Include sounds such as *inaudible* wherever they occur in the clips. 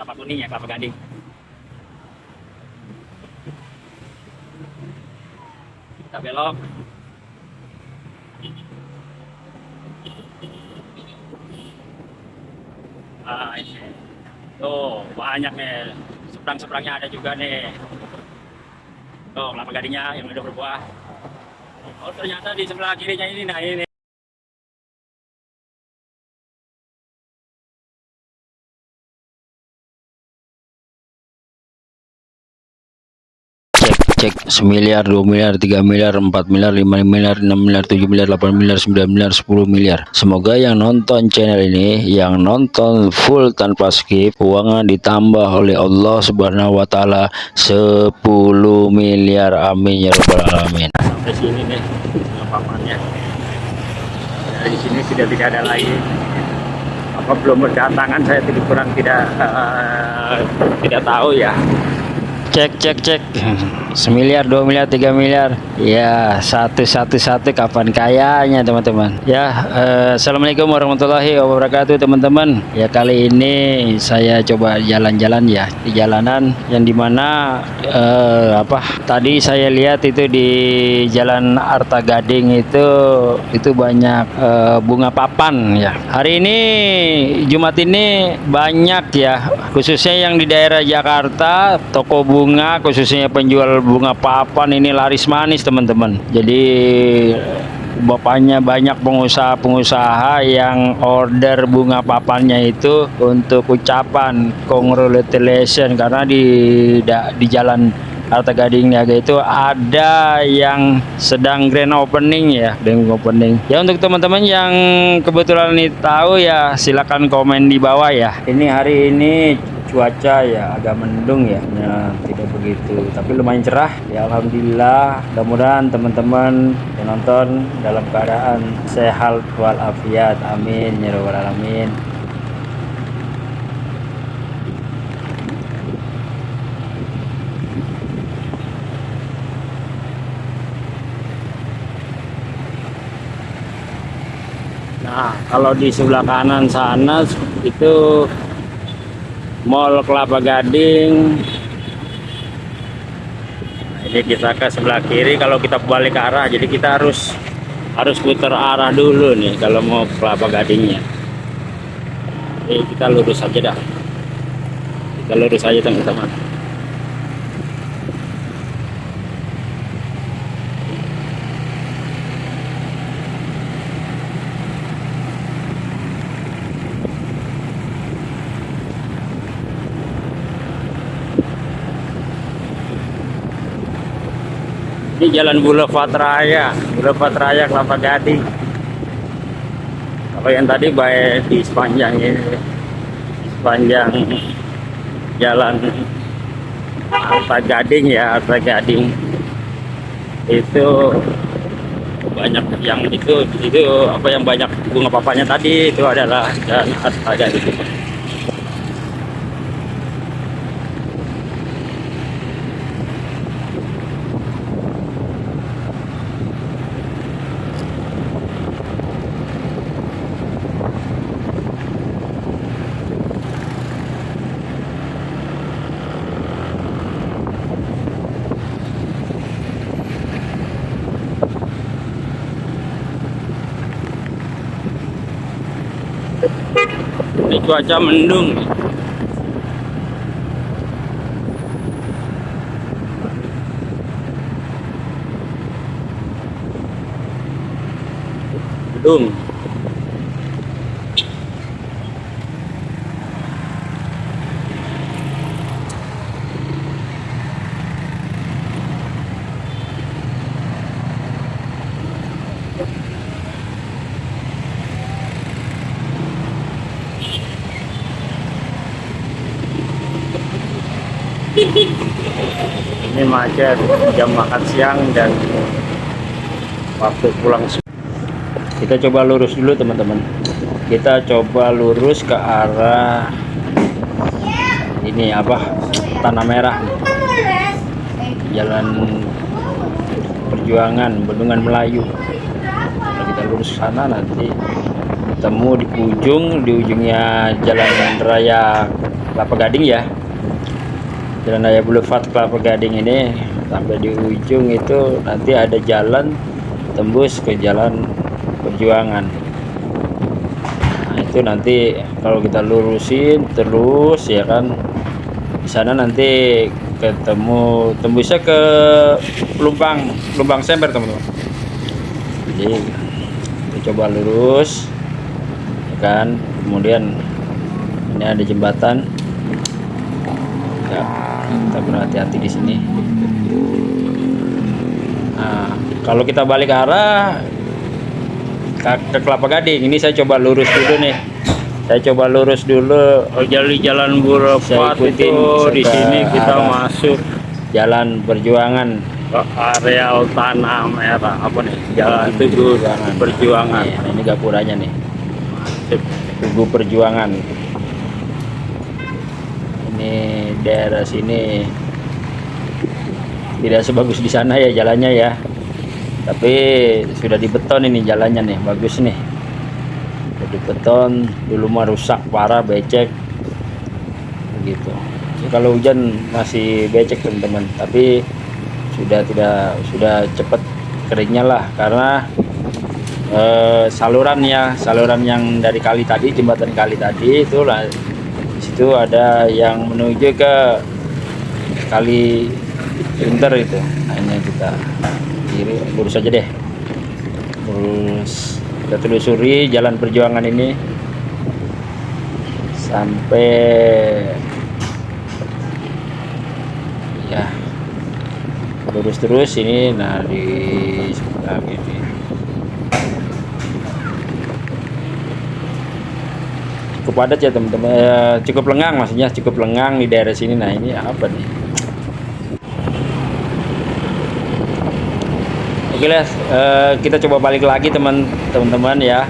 kelapa kuning ya kelapa gading. Kita belok. Ah ini. Tuh banyak nih seberang-seberangnya ada juga nih. Tuh kelapa gadingnya yang udah berbuah. Oh ternyata di sebelah kirinya ini nah ini cek semiliar dua miliar tiga miliar empat miliar lima miliar enam miliar tujuh miliar delapan miliar sembilan miliar sepuluh miliar. Semoga yang nonton channel ini yang nonton full tanpa skip uangnya ditambah oleh Allah subhanahu wa ta'ala 10 miliar. Amin ya rabbal alamin. Papannya dari sini sudah tidak ada lagi. Apa belum berdatangan saya tidak kurang tidak eh, tidak tahu ya cek cek cek. Semiliar dua miliar tiga miliar. Ya satu satu satu. Kapan kayanya teman-teman? Ya eh, assalamualaikum warahmatullahi wabarakatuh teman-teman. Ya kali ini saya coba jalan-jalan ya di jalanan. Yang di mana eh, apa? Tadi saya lihat itu di jalan Arta Gading itu itu banyak eh, bunga papan ya. Hari ini Jumat ini banyak ya. Khususnya yang di daerah Jakarta toko bunga khususnya penjual bunga papan ini laris manis teman-teman. Jadi bapaknya banyak pengusaha-pengusaha yang order bunga papannya itu untuk ucapan congratulations karena di da- di jalan Arta Gading Niaga itu ada yang sedang grand opening ya grand opening. Ya untuk teman-teman yang kebetulan ini tahu ya silakan komen di bawah ya. Ini hari ini cuaca ya agak mendung ya, ya tidak begitu. Tapi lumayan cerah. Ya Alhamdulillah. Mudah-mudahan teman-teman yang nonton dalam keadaan sehat walafiat. Amin. Ya rabbal alamin. Nah kalau di sebelah kanan sana itu Mall Kelapa Gading ini kita ke sebelah kiri kalau kita balik ke arah jadi kita harus harus putar arah dulu nih kalau mau ke Kelapa Gadingnya. Jadi kita lurus aja dah. Kita lurus aja teman-teman jalan Boulevard Raya. Boulevard Raya Kelapa Gading. Kalau yang tadi baik di sepanjang ini. Di sepanjang jalan Arta Gading ya Arta Gading. Itu banyak yang itu itu apa yang banyak bunga papanya tadi itu adalah jalan Arta Gading cuaca mendung. Mendung ini macet jam makan siang dan waktu pulang kita coba lurus dulu teman-teman. Kita coba lurus ke arah ini apa? Tanah merah. Jalan perjuangan bendungan Melayu. Kalau kita lurus sana nanti ketemu di ujung di ujungnya jalan raya Kelapa Gading ya Jalan Raya Boulevard Kelapa Gading ini sampai di ujung itu nanti ada jalan tembus ke jalan perjuangan. Nah itu nanti kalau kita lurusin terus ya kan di sana nanti ketemu tembusnya ke Lumbang Lumbang Semper teman-teman. Jadi kita coba lurus ya kan kemudian ini ada jembatan. Ya kita berhati-hati di sini. Nah kalau kita balik arah ke, ke Kelapa Gading ini saya coba lurus dulu nih. Saya coba lurus dulu. Oh, jadi jalan ikutin itu di sini kita masuk. Jalan perjuangan. Ke areal tanah merah apa nih? Jalan Tugu Perjuangan. Nih, ini gapuranya nih. Tugu Perjuangan. ini daerah sini. Tidak sebagus di sana ya jalannya ya. Tapi sudah dibeton ini jalannya nih bagus nih. Sudah dibeton dulu mah rusak parah becek. Begitu. Kalau hujan masih becek teman-teman. Tapi sudah tidak sudah cepat keringnya lah karena eh, saluran ya saluran yang dari kali tadi jembatan kali tadi itulah di situ ada yang menuju ke kali Inter itu. Nah ini kita kiri lurus aja deh. Lurus. Kita telusuri jalan perjuangan ini sampai ya lurus terus ini. Nah di sebelah ini cukup padat ya teman-teman. Eh, cukup lengang maksudnya cukup lengang di daerah sini. Nah ini apa nih? Oke lah eh, kita coba balik lagi teman teman-teman ya.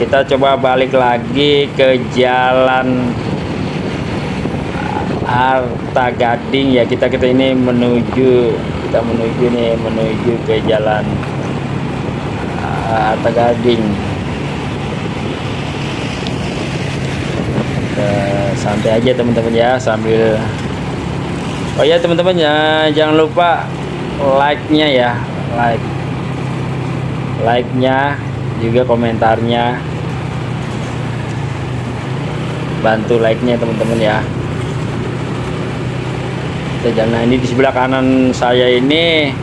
Kita coba balik lagi ke jalan Arta Gading ya. Kita kita ini menuju kita menuju nih menuju ke jalan Arta Gading Kita santai aja teman-teman ya sambil oh ya teman-teman ya jangan lupa like-nya ya. Like. Like-nya juga komentarnya. Bantu like-nya teman-teman ya. Nah, ini di sebelah kanan saya ini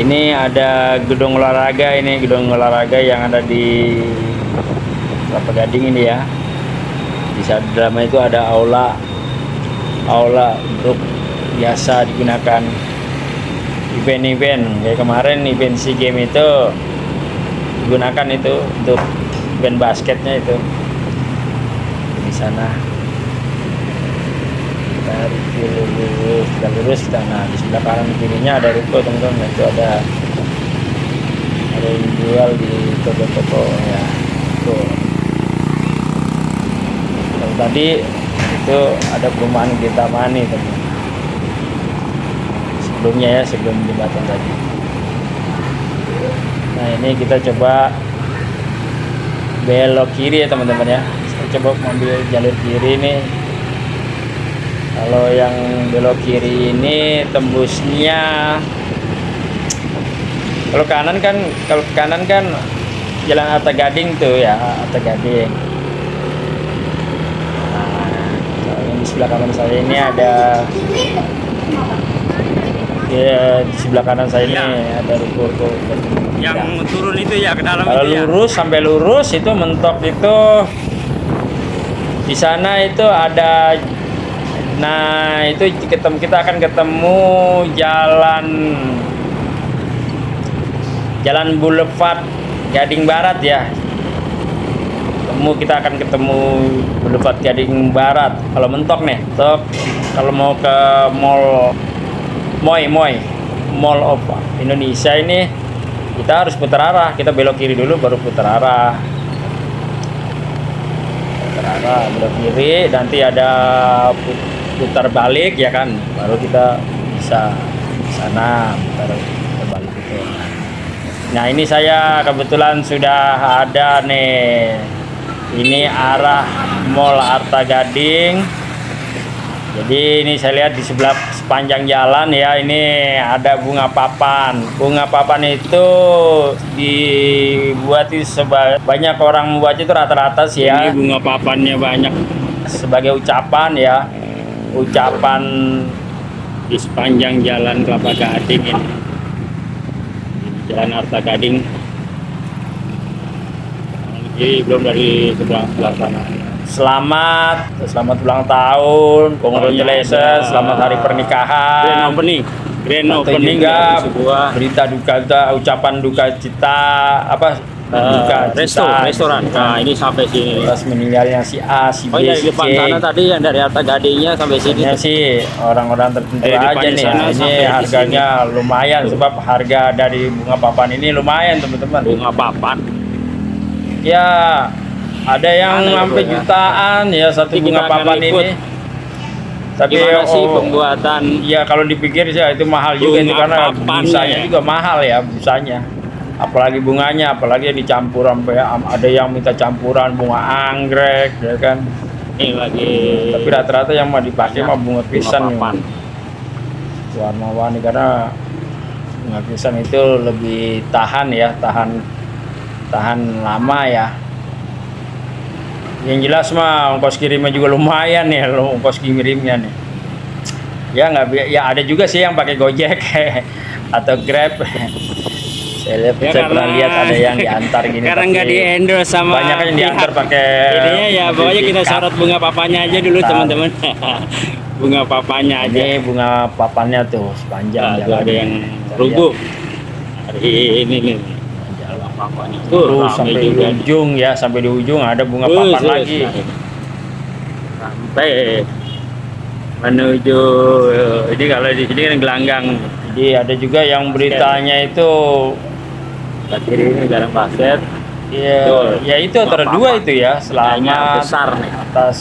ini ada gedung olahraga ini gedung olahraga yang ada di Kelapa Gading ini ya di saat dalamnya itu ada aula aula untuk biasa digunakan event-event. Kayak kemarin event SEA Game itu digunakan itu untuk event basketnya itu. Di sana. Kita lurus kita lurus. Kita nah di sebelah kanan kirinya ada ruko teman-teman. Itu ada ada yang jual di toko-toko ya tuh tadi itu ada perumahan kita mani teman sebelumnya ya sebelum jembatan tadi. Nah ini kita coba belok kiri ya teman-teman ya. Saya coba mengambil jalur kiri nih kalau yang belok kiri ini tembusnya kalau kanan kan kalau kanan kan jalan Arta Gading tuh ya Arta Gading nah kalau yang di sebelah kanan saya ini ada ya di sebelah kanan saya ini Ya. ada ruko-ruko Yang turun itu ya ke dalam kalau itu ya. lurus sampai lurus itu mentok itu di sana itu ada nah itu ketemu kita akan ketemu jalan jalan Boulevard Gading Barat ya ketemu kita akan ketemu Boulevard Gading Barat. Kalau mentok nih mentok. Kalau mau ke mall Moy Moy Mall of Indonesia ini kita harus putar arah. Kita belok kiri dulu baru putar arah. Putar arah belok kiri. Nanti ada put- putar balik ya kan? Baru kita bisa sana putar balik itu. Nah ini saya kebetulan sudah ada nih ini arah Mall Arta Gading Jadi ini saya lihat di sebelah sepanjang jalan ya ini ada bunga papan. Bunga papan itu dibuat di seba- banyak orang membuat itu rata-rata sih ya. Ini bunga papannya banyak Sebagai ucapan ya. Ucapan di sepanjang jalan Kelapa Gading ini. Jalan Arta Gading. Jadi belum dari sebelah sebelah sana. selamat, selamat ulang tahun, congratulations, ada- selamat hari Grand pernikahan. opening. Grand Atau opening sebuah berita duka duka ucapan duka cita apa eh, duka resto, cita, restoran. Nah, ini sampai sini. atas meninggalnya si A, si B, Oh iya di si depan C. sana tadi yang dari Arta Gadingnya sampai sini. Ini sih orang-orang tertentu depan aja nih. sana Ini harganya lumayan sebab harga dari bunga papan ini lumayan teman-teman. Bunga papan. Ya ada yang ya, sampai ya? jutaan ya satu bunga papan ini. Tapi Gimana sih oh, pembuatan Iya kalau dipikir sih itu mahal juga itu Bunga karena papannya busanya ya. juga mahal ya busanya. Apalagi bunganya, apalagi yang dicampur sampai ada yang minta campuran bunga anggrek ya kan. ini lagi Tapi rata-rata yang mau dipakai mah bunga pisang nih. papan. warna-warni karena bunga pisang itu lebih tahan ya, tahan tahan lama ya. Yang jelas mah ongkos kirimnya juga lumayan ya, lo ongkos kirimnya nih. Ya nggak ya ada juga sih yang pakai Gojek *laughs* atau Grab. Saya lihat Ya, saya pernah lihat ada yang diantar gini. Karena nggak di endorse sama banyak yang diantar pakai Ininya ya pokoknya kita sorot bunga papanya aja dulu teman-teman. *laughs* bunga papanya aja. Ini bunga papannya tuh sepanjang Nah, ada yang rubuh. Hari ini nih. Papanya Tuh, tuh rame sampai di juga. ujung ya, sampai di ujung ada bunga Terus, papan terus. lagi. Sampai menuju ini kalau di sini kan gelanggang Jadi ada juga yang beritanya itu Sebelah kiri ini jalan basket. ya, Betul. ya itu antara papan. dua itu ya, selama besar nih. atas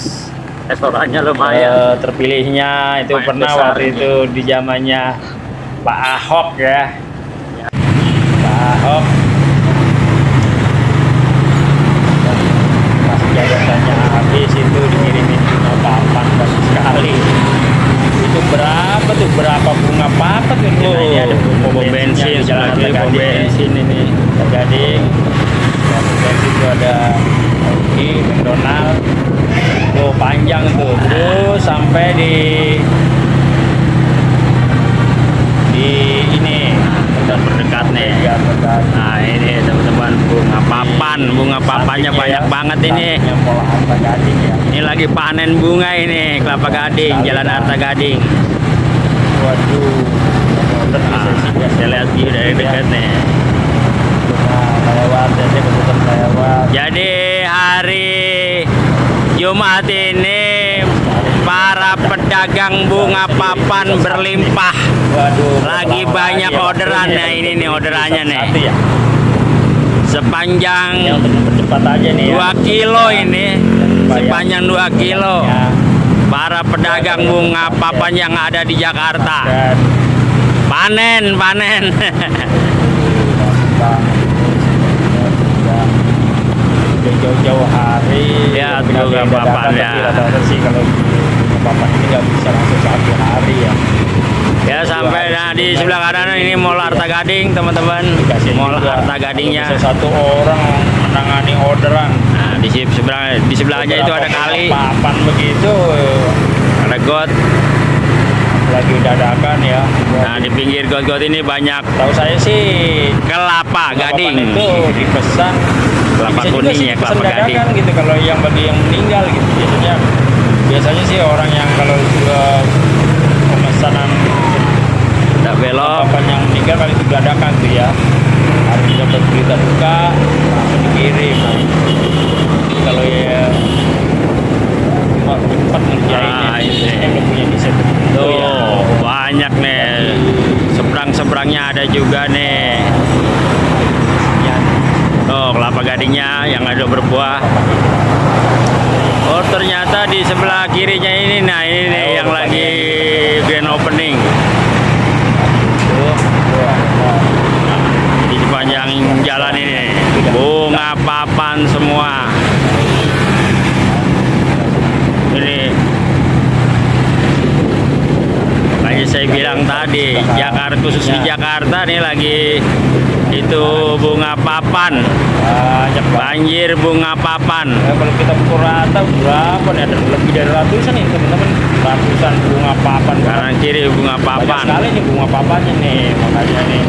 Restorannya lumayan. eh, terpilihnya itu Lumayan pernah besar waktu ini. itu di zamannya Pak Ahok ya. Pak Ahok masih jabatannya habis itu dikirimin bunga papan bagus sekali. Itu berapa tuh berapa bunga papan tuh? Oh, ini ada pom bensin, Arta Gading. bensin ini. Dan dari situ ada di McDonald. Tuh panjang tuh, terus sampai di di ini Udah berdekat nih. ya benar. Nah ini teman-teman bunga papan, bunga papannya banyak ya, banget ini. ya. Ini lagi panen bunga ini kelapa gading, jalan. Arta Gading. Waduh. Nih, Nah, saya lihat view dari ya. dekat nih. Jadi hari Jumat ini para pedagang bunga papan berlimpah. Lagi banyak ya, orderan nah ini nih orderannya nih. Ya. Sepanjang. 2 kilo ini, sepanjang 2 kilo. Para pedagang bunga papan yang ada di Jakarta. Panen, panen. *laughs* Jauh-jauh hari Ya, dadakan, papan, ya. Papan ini nggak bisa langsung satu hari ya Ya sampai nah, di sebelah kanan ini Mall Arta Gading teman-teman. Mall Arta Gadingnya. bisa satu orang menangani orderan Nah di se- sebelah di sebelahnya itu ada kali, papan begitu ada got. lagi dadakan ya Nah di pinggir got-got ini banyak tahu saya sih kelapa papan gading. itu dipesan Kelapa kuning ya, kelapa gading. gitu kalau yang bagi yang meninggal gitu biasanya biasanya sih orang yang kalau uh, pemesanan Tak belok. papan yang meninggal kali itu dadakan tuh ya harus dapat berita duka langsung dikirim kalau ya cuma cepat ngerjainnya Ah, ini. biasanya belum punya desain tertentu ya Tuh banyak nih. Seberang-seberangnya ada juga nih. Ya, Tuh kelapa gadingnya yang ada berbuah. Oh ternyata di sebelah kirinya ini, nah ini nih yang lagi grand opening. tuh, tuh, ada. di sepanjang jalan ini bunga papan semua ini saya bilang tadi Jakarta khusus di Jakarta nih lagi itu bunga papan. Banyak banget banjir bunga papan. Ya, kalau kita pukul rata berapa nih? Ada lebih dari ratusan nih teman-teman. Ratusan bunga papan. Kanan kiri bunga banyak papan. sekali nih bunga papannya nih makanya nih.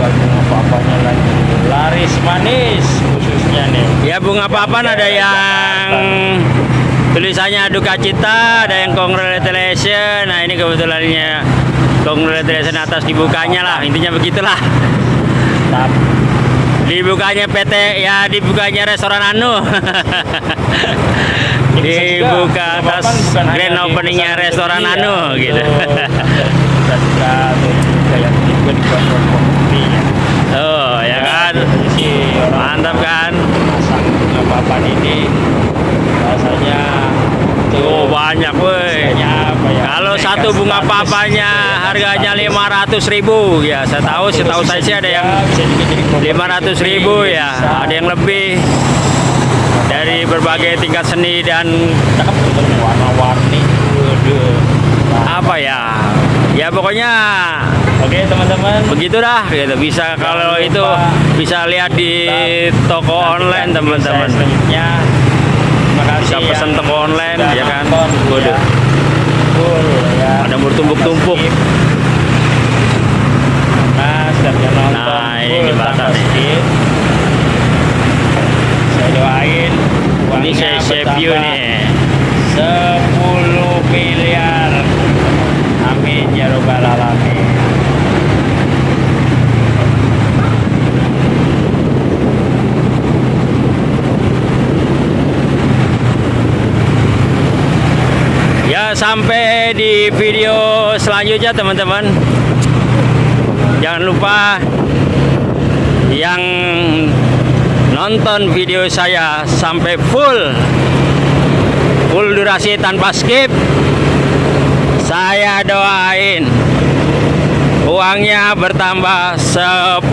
Bunga papannya lagi laris manis khususnya nih. Ya bunga papan ada yang tulisannya duka cita ada yang congratulation nah ini kebetulannya congratulation atas dibukanya lah. Intinya begitulah. Dibukanya PT ya dibukanya restoran Anu. *laughs* Dibuka atas grand openingnya restoran Anu gitu. Oh ya kan? mantap kan? papan ini rasanya oh banyak woi. ya? Kalau satu bunga status, papanya harganya status. 500 ribu. Ya saya tahu setahu saya sih ada yang Bisa juga jadi properti 500 ribu ya. Ada yang lebih. Dari berbagai tingkat seni dan warna-warni apa ya? Ya pokoknya oke teman-teman. begitu dah gitu. Bisa kalau itu bisa lihat di toko online teman-teman. selanjutnya terima kasih. Bisa pesan yang toko online ya kan? Waduh. Ya. Full, ya. ada bertumpuk-tumpuk. Skip. nah setiap yang nonton. Nah, ini saya doain ini saya saya view bertambah nih. 10 miliar amin ya robbal alamin Ya sampai video selanjutnya teman-teman. Jangan lupa Yang nonton video saya sampai full Full durasi tanpa skip Saya doain Uangnya bertambah 10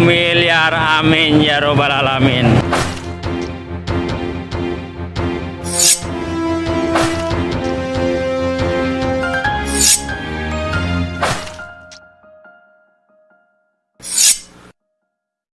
miliar. Amin ya robbal alamin